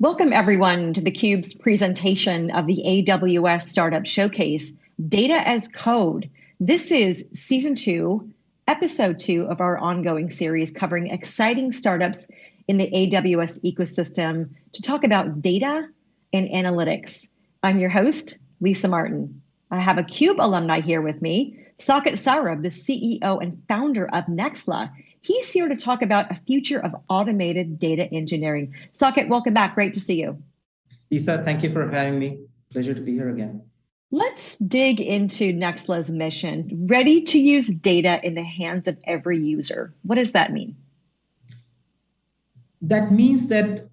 Welcome everyone to theCUBE's presentation of the AWS Startup Showcase, Data as Code. This is season two, episode two of our ongoing series covering exciting startups in the AWS ecosystem to talk about data and analytics. I'm your host, Lisa Martin. I have a CUBE alumni here with me, Saket Saurabh, the CEO and founder of Nexla. He's here to talk about a future of automated data engineering. Saket, welcome back. Great to see you. Lisa, thank you for having me. Pleasure to be here again. Let's dig into Nexla's mission. Ready to use data in the hands of every user. What does that mean? That means that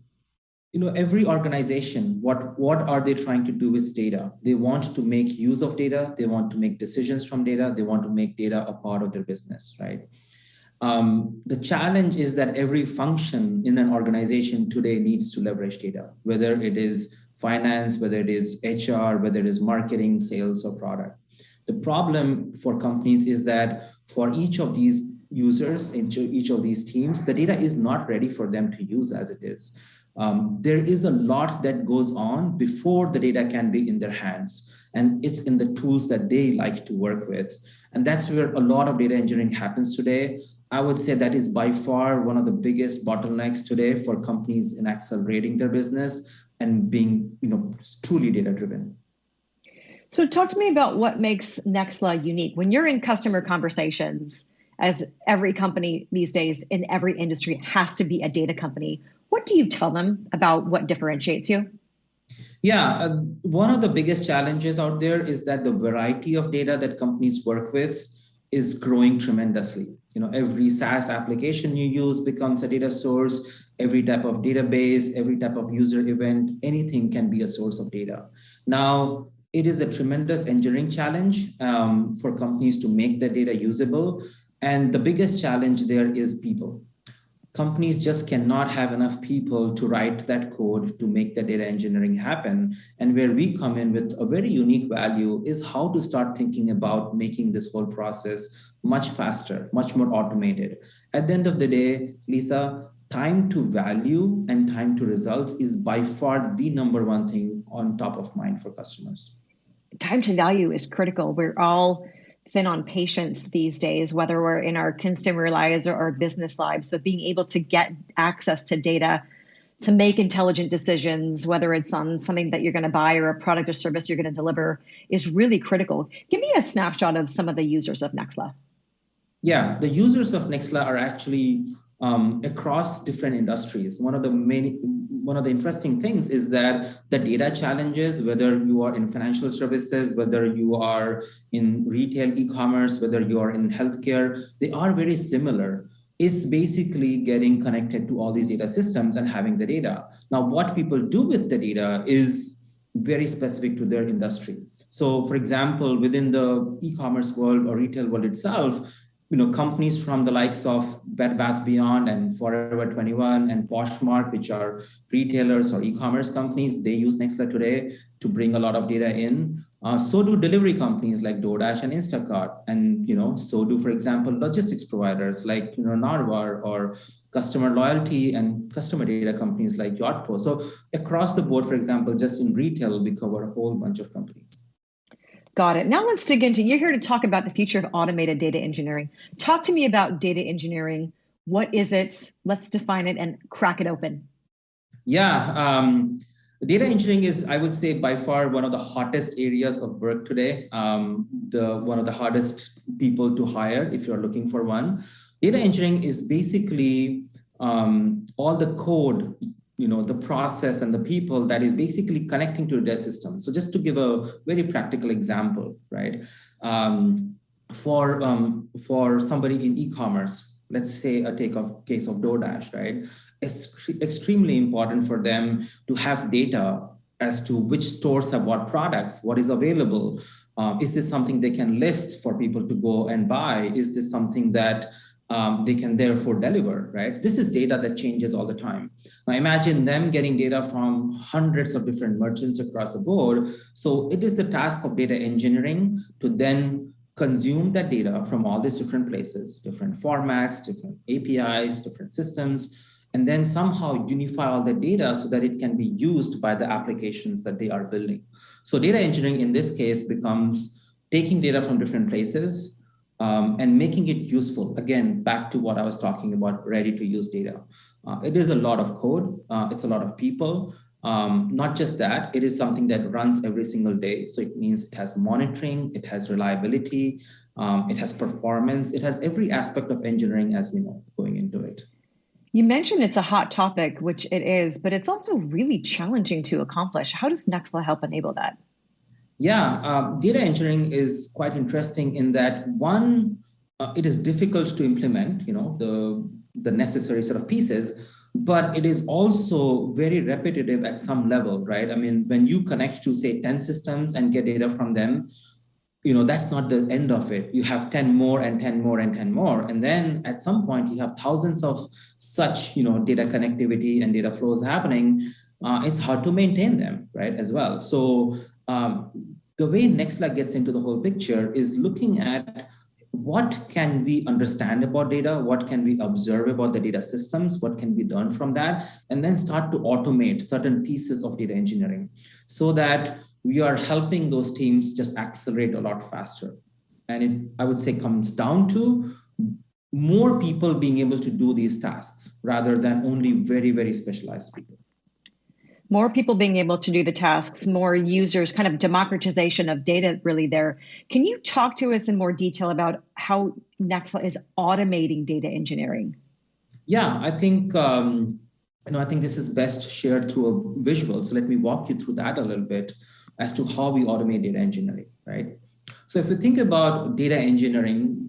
you know every organization what what are they trying to do with data they want to make use of data they want to make decisions from data they want to make data a part of their business right um, the challenge is that every function in an organization today needs to leverage data whether it is finance whether it is hr whether it is marketing sales or product the problem for companies is that for each of these users each of these teams the data is not ready for them to use as it is um, there is a lot that goes on before the data can be in their hands. And it's in the tools that they like to work with. And that's where a lot of data engineering happens today. I would say that is by far one of the biggest bottlenecks today for companies in accelerating their business and being you know, truly data driven. So talk to me about what makes Nexla unique. When you're in customer conversations, as every company these days in every industry has to be a data company, what do you tell them about what differentiates you? Yeah, uh, one of the biggest challenges out there is that the variety of data that companies work with is growing tremendously. You know, every SaaS application you use becomes a data source. Every type of database, every type of user event, anything can be a source of data. Now, it is a tremendous engineering challenge um, for companies to make the data usable. And the biggest challenge there is people companies just cannot have enough people to write that code to make the data engineering happen. And where we come in with a very unique value is how to start thinking about making this whole process much faster, much more automated. At the end of the day, Lisa, time to value and time to results is by far the number one thing on top of mind for customers. Time to value is critical. We're all thin on patience these days, whether we're in our consumer lives or our business lives. So being able to get access to data to make intelligent decisions, whether it's on something that you're going to buy or a product or service you're going to deliver, is really critical. Give me a snapshot of some of the users of Nexla. Yeah, the users of Nexla are actually um, across different industries. One of the main, one of the interesting things is that the data challenges, whether you are in financial services, whether you are in retail e-commerce, whether you are in healthcare, they are very similar. Is basically getting connected to all these data systems and having the data. Now, what people do with the data is very specific to their industry. So for example, within the e-commerce world or retail world itself, you know, companies from the likes of Bed Bath Beyond and Forever 21 and Poshmark, which are retailers or e-commerce companies, they use Nexla today to bring a lot of data in. Uh, so do delivery companies like DoorDash and Instacart. And, you know, so do, for example, logistics providers like, you know, Narvar or customer loyalty and customer data companies like Yotpo. So across the board, for example, just in retail, we cover a whole bunch of companies. Got it. Now let's dig into, you're here to talk about the future of automated data engineering. Talk to me about data engineering. What is it? Let's define it and crack it open. Yeah, um, data engineering is, I would say, by far one of the hottest areas of work today. Um, the one of the hardest people to hire if you're looking for one. Data engineering is basically um, all the code you know, the process and the people that is basically connecting to their system. So just to give a very practical example, right? Um, for, um, for somebody in e-commerce, let's say a take of case of DoorDash, right? It's extremely important for them to have data as to which stores have what products, what is available. Uh, is this something they can list for people to go and buy? Is this something that um, they can therefore deliver, right? This is data that changes all the time. Now imagine them getting data from hundreds of different merchants across the board. So it is the task of data engineering to then consume that data from all these different places, different formats, different APIs, different systems, and then somehow unify all the data so that it can be used by the applications that they are building. So data engineering in this case becomes taking data from different places um, and making it useful. Again, back to what I was talking about, ready to use data. Uh, it is a lot of code, uh, it's a lot of people, um, not just that, it is something that runs every single day. So it means it has monitoring, it has reliability, um, it has performance, it has every aspect of engineering as we know going into it. You mentioned it's a hot topic, which it is, but it's also really challenging to accomplish. How does Nexla help enable that? Yeah, uh, data engineering is quite interesting in that one, uh, it is difficult to implement, you know, the, the necessary sort of pieces, but it is also very repetitive at some level, right? I mean, when you connect to say 10 systems and get data from them, you know, that's not the end of it. You have 10 more and 10 more and 10 more. And then at some point you have thousands of such, you know, data connectivity and data flows happening. Uh, it's hard to maintain them, right, as well. So um, the way Nexla gets into the whole picture is looking at what can we understand about data? What can we observe about the data systems? What can we learn from that? And then start to automate certain pieces of data engineering so that we are helping those teams just accelerate a lot faster. And it, I would say, comes down to more people being able to do these tasks rather than only very, very specialized people more people being able to do the tasks, more users, kind of democratization of data really there. Can you talk to us in more detail about how Nexla is automating data engineering? Yeah, I think um, you know I think this is best shared through a visual. So let me walk you through that a little bit as to how we automate data engineering, right? So if you think about data engineering,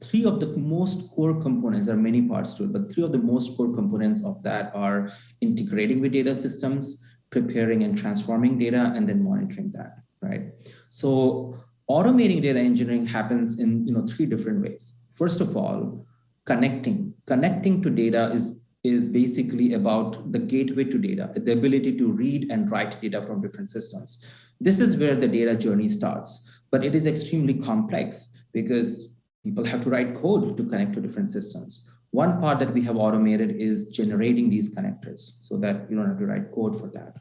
three of the most core components, there are many parts to it, but three of the most core components of that are integrating with data systems, preparing and transforming data, and then monitoring that, right? So automating data engineering happens in you know three different ways. First of all, connecting. Connecting to data is, is basically about the gateway to data, the ability to read and write data from different systems. This is where the data journey starts, but it is extremely complex because people have to write code to connect to different systems. One part that we have automated is generating these connectors so that you don't have to write code for that.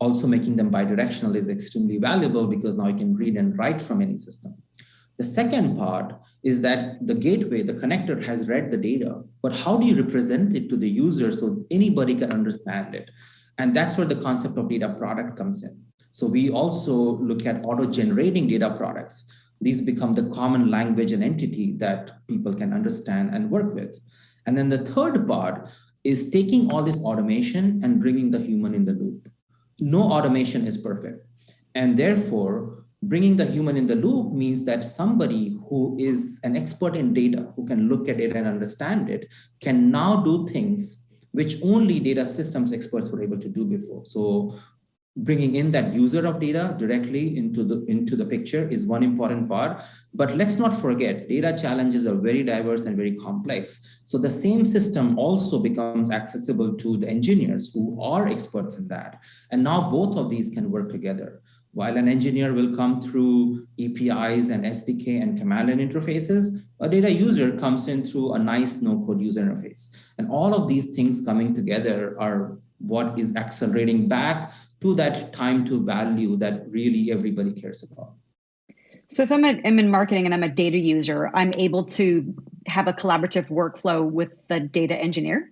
Also making them bidirectional is extremely valuable because now you can read and write from any system. The second part is that the gateway, the connector has read the data, but how do you represent it to the user so anybody can understand it? And that's where the concept of data product comes in. So we also look at auto-generating data products these become the common language and entity that people can understand and work with. And then the third part is taking all this automation and bringing the human in the loop. No automation is perfect. And therefore, bringing the human in the loop means that somebody who is an expert in data, who can look at it and understand it, can now do things which only data systems experts were able to do before. So bringing in that user of data directly into the into the picture is one important part. But let's not forget data challenges are very diverse and very complex. So the same system also becomes accessible to the engineers who are experts in that. And now both of these can work together. While an engineer will come through APIs and SDK and command line interfaces, a data user comes in through a nice no-code user interface. And all of these things coming together are what is accelerating back to that time to value that really everybody cares about. So if I'm, a, I'm in marketing and I'm a data user, I'm able to have a collaborative workflow with the data engineer?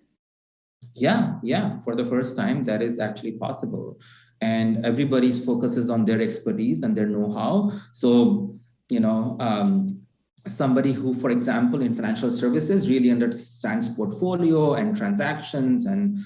Yeah, yeah. For the first time, that is actually possible. And everybody's focuses on their expertise and their know-how. So, you know, um, somebody who, for example, in financial services really understands portfolio and transactions and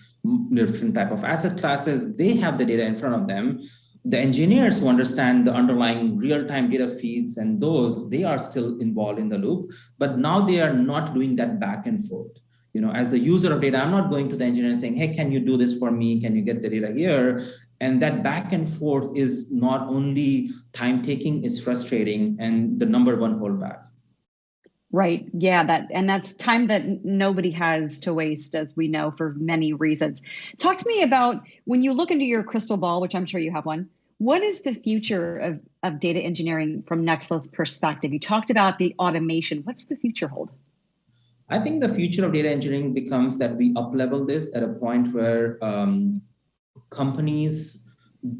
different type of asset classes, they have the data in front of them. The engineers who understand the underlying real-time data feeds and those, they are still involved in the loop, but now they are not doing that back and forth. You know, as the user of data, I'm not going to the engineer and saying, hey, can you do this for me? Can you get the data here? And that back and forth is not only time taking, it's frustrating and the number one holdback. Right. Yeah, that and that's time that nobody has to waste as we know for many reasons. Talk to me about when you look into your crystal ball, which I'm sure you have one. What is the future of, of data engineering from Nexla's perspective? You talked about the automation. What's the future hold? I think the future of data engineering becomes that we up-level this at a point where um, companies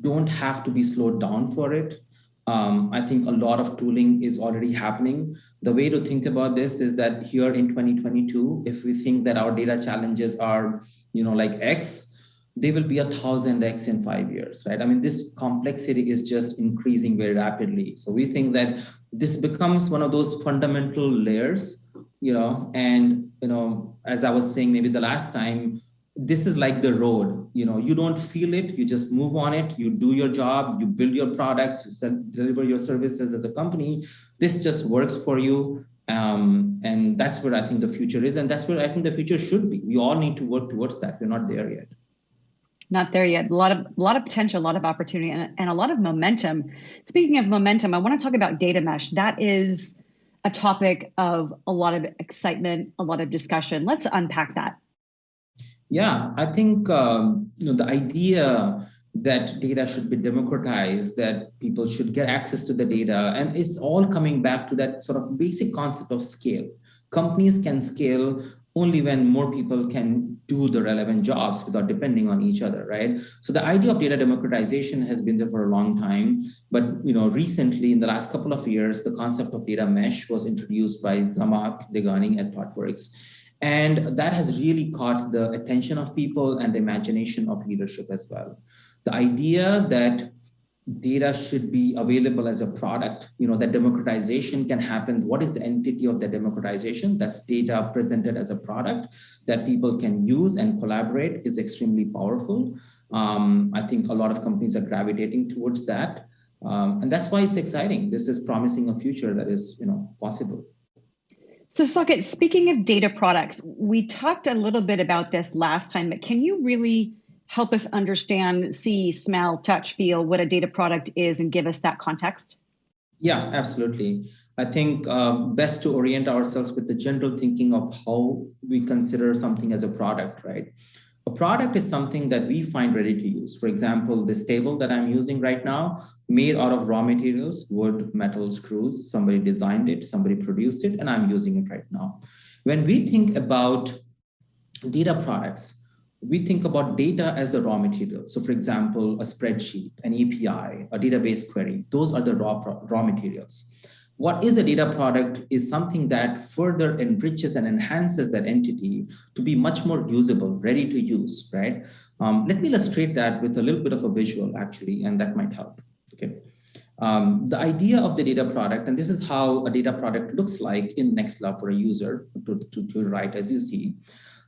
don't have to be slowed down for it. Um, I think a lot of tooling is already happening. The way to think about this is that here in 2022, if we think that our data challenges are, you know, like X, they will be a thousand X in five years, right? I mean, this complexity is just increasing very rapidly. So we think that this becomes one of those fundamental layers, you know, and, you know, as I was saying, maybe the last time, this is like the road you know you don't feel it you just move on it you do your job you build your products you deliver your services as a company this just works for you um, and that's where i think the future is and that's where i think the future should be we all need to work towards that we're not there yet not there yet. A lot of a lot of potential, a lot of opportunity, and, and a lot of momentum. Speaking of momentum, I want to talk about data mesh. That is a topic of a lot of excitement, a lot of discussion. Let's unpack that. Yeah, I think um, you know the idea that data should be democratized, that people should get access to the data, and it's all coming back to that sort of basic concept of scale. Companies can scale only when more people can do the relevant jobs without depending on each other, right? So the idea of data democratization has been there for a long time, but you know, recently in the last couple of years, the concept of data mesh was introduced by Zhamak Dehghani at ThoughtWorks. And that has really caught the attention of people and the imagination of leadership as well. The idea that data should be available as a product, you know, that democratization can happen. What is the entity of the democratization? That's data presented as a product that people can use and collaborate is extremely powerful. Um, I think a lot of companies are gravitating towards that. Um, and that's why it's exciting. This is promising a future that is, you know, possible. So Saket, speaking of data products, we talked a little bit about this last time, but can you really help us understand, see, smell, touch, feel what a data product is and give us that context? Yeah, absolutely. I think um, best to orient ourselves with the general thinking of how we consider something as a product, right? Product is something that we find ready to use. For example, this table that I'm using right now, made out of raw materials, wood, metal, screws. Somebody designed it, somebody produced it, and I'm using it right now. When we think about data products, we think about data as the raw material. So for example, a spreadsheet, an API, a database query, those are the raw, raw materials what is a data product is something that further enriches and enhances that entity to be much more usable, ready to use, right? Um, let me illustrate that with a little bit of a visual actually, and that might help, okay? Um, the idea of the data product, and this is how a data product looks like in Nexla for a user to, to, to write as you see.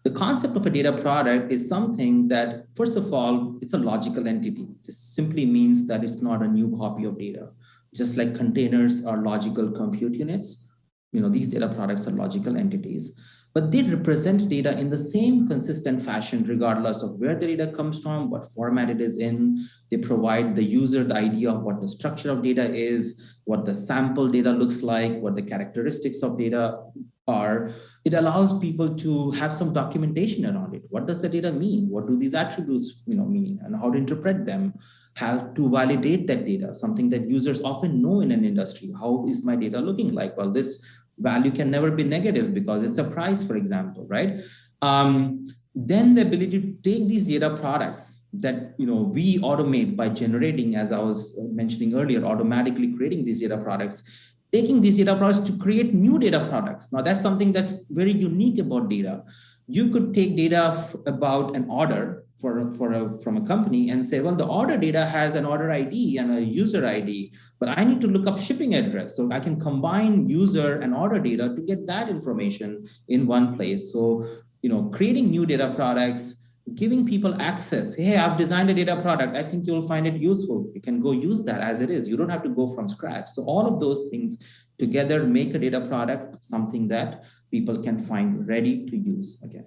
The concept of a data product is something that, first of all, it's a logical entity. This simply means that it's not a new copy of data just like containers are logical compute units, you know, these data products are logical entities, but they represent data in the same consistent fashion, regardless of where the data comes from, what format it is in. They provide the user the idea of what the structure of data is, what the sample data looks like, what the characteristics of data are. It allows people to have some documentation around it. What does the data mean? What do these attributes you know, mean and how to interpret them? How to validate that data, something that users often know in an industry. How is my data looking like? Well, this value can never be negative because it's a price, for example, right? Um, then the ability to take these data products that you know we automate by generating, as I was mentioning earlier, automatically creating these data products taking these data products to create new data products. Now that's something that's very unique about data. You could take data about an order for, for a, from a company and say, well, the order data has an order ID and a user ID, but I need to look up shipping address. So I can combine user and order data to get that information in one place. So, you know, creating new data products, giving people access. Hey, I've designed a data product. I think you'll find it useful. You can go use that as it is. You don't have to go from scratch. So all of those things together make a data product something that people can find ready to use again.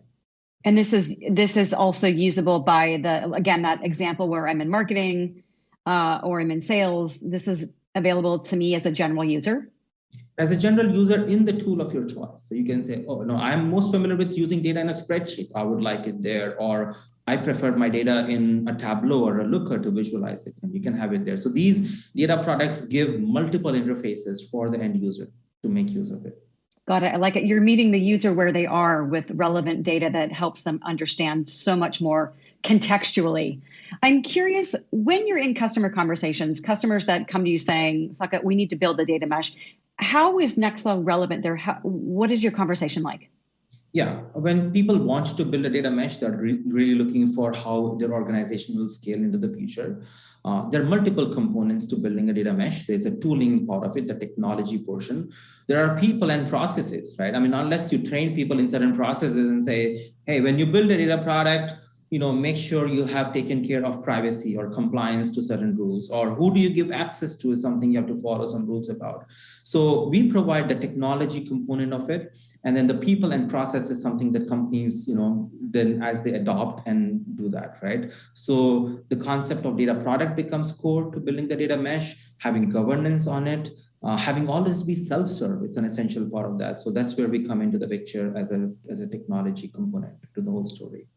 And this is this is also usable by the again that example where I'm in marketing uh, or I'm in sales. This is available to me as a general user as a general user in the tool of your choice. So you can say, oh, no, I'm most familiar with using data in a spreadsheet. I would like it there. Or I prefer my data in a Tableau or a Looker to visualize it. And you can have it there. So these data products give multiple interfaces for the end user to make use of it. Got it. I like it. You're meeting the user where they are with relevant data that helps them understand so much more contextually. I'm curious when you're in customer conversations, customers that come to you saying, Saket, we need to build a data mesh. How is Nexla relevant there? How, what is your conversation like? Yeah, when people want to build a data mesh, they're re really looking for how their organization will scale into the future. Uh, there are multiple components to building a data mesh. There's a tooling part of it, the technology portion. There are people and processes, right? I mean, unless you train people in certain processes and say, hey, when you build a data product, you know, make sure you have taken care of privacy or compliance to certain rules, or who do you give access to is something you have to follow some rules about. So we provide the technology component of it, and then the people and process is something that companies, you know, then as they adopt and do that, right? So the concept of data product becomes core to building the data mesh, having governance on it, uh, having all this be self-serve, it's an essential part of that. So that's where we come into the picture as a, as a technology component to the whole story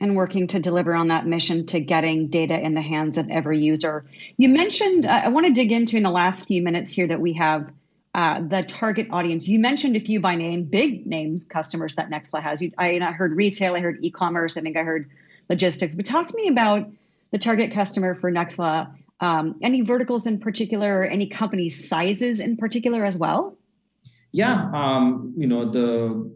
and working to deliver on that mission to getting data in the hands of every user. You mentioned, uh, I want to dig into in the last few minutes here that we have uh, the target audience. You mentioned a few by name, big names, customers that Nexla has. You, I, I heard retail, I heard e-commerce, I think I heard logistics. But talk to me about the target customer for Nexla. Um, any verticals in particular, or any company sizes in particular as well? Yeah, um, you know the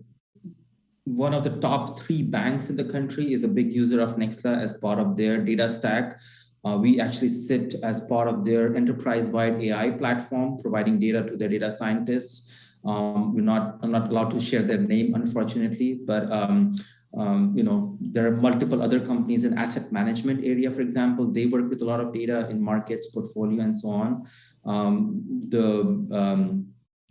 one of the top three banks in the country is a big user of Nexla as part of their data stack. Uh, we actually sit as part of their enterprise-wide AI platform, providing data to their data scientists. Um, we're not, I'm not allowed to share their name, unfortunately, but um, um, you know, there are multiple other companies in asset management area, for example, they work with a lot of data in markets, portfolio, and so on. Um, the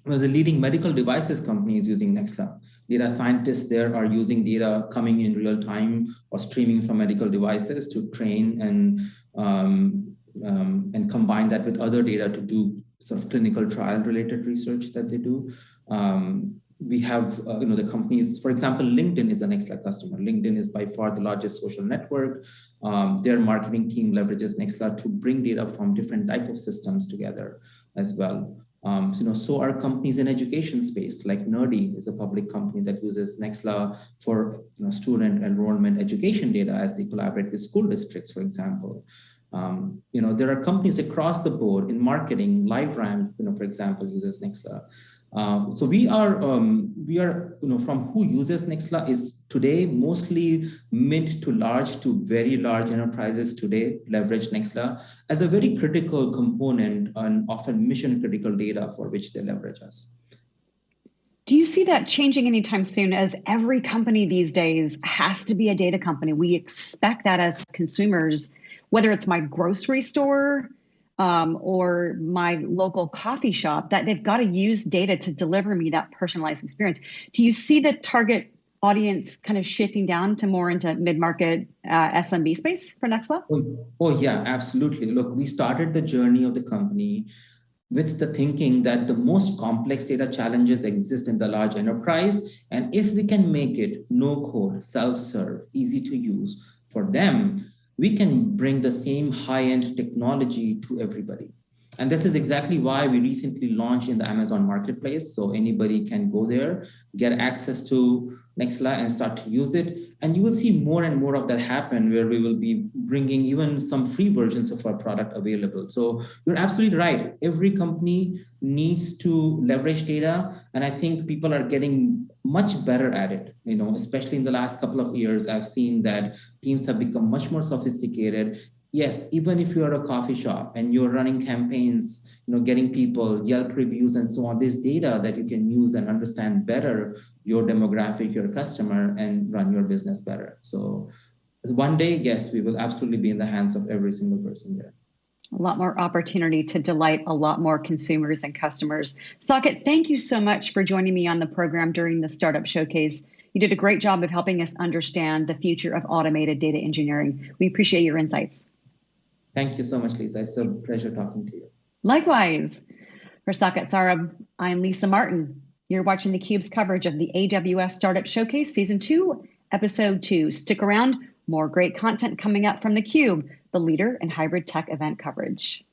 um, well, the leading medical devices company is using Nexla. Data scientists there are using data coming in real time or streaming from medical devices to train and um, um, and combine that with other data to do sort of clinical trial related research that they do. Um, we have, uh, you know, the companies, for example, LinkedIn is a Nexla customer. LinkedIn is by far the largest social network. Um, their marketing team leverages Nexla to bring data from different type of systems together as well. Um, you know, so are companies in education space, like Nerdy is a public company that uses Nexla for you know, student enrollment education data as they collaborate with school districts, for example. Um, you know, there are companies across the board in marketing, LiveRamp, you know, for example, uses Nexla. Um, so we are, um, we are, you know, from who uses Nexla is today mostly mid to large to very large enterprises today leverage Nexla as a very critical component and often mission critical data for which they leverage us. Do you see that changing anytime soon as every company these days has to be a data company? We expect that as consumers, whether it's my grocery store, um, or my local coffee shop that they've got to use data to deliver me that personalized experience. Do you see the target audience kind of shifting down to more into mid-market uh, SMB space for Nexla? Oh, oh yeah, absolutely. Look, we started the journey of the company with the thinking that the most complex data challenges exist in the large enterprise. And if we can make it no code, self-serve, easy to use for them, we can bring the same high-end technology to everybody. And this is exactly why we recently launched in the Amazon Marketplace. So anybody can go there, get access to Nexla and start to use it. And you will see more and more of that happen where we will be bringing even some free versions of our product available. So you're absolutely right. Every company needs to leverage data. And I think people are getting much better at it, you know, especially in the last couple of years, I've seen that teams have become much more sophisticated yes, even if you're a coffee shop and you're running campaigns, you know, getting people Yelp reviews and so on, this data that you can use and understand better your demographic, your customer, and run your business better. So one day, yes, we will absolutely be in the hands of every single person there. A lot more opportunity to delight a lot more consumers and customers. Saket, thank you so much for joining me on the program during the Startup Showcase. You did a great job of helping us understand the future of automated data engineering. We appreciate your insights. Thank you so much, Lisa. It's a pleasure talking to you. Likewise. For Saket Saurabh, I'm Lisa Martin. You're watching theCUBE's coverage of the AWS Startup Showcase Season 2, Episode 2. Stick around, more great content coming up from theCUBE, the leader in hybrid tech event coverage.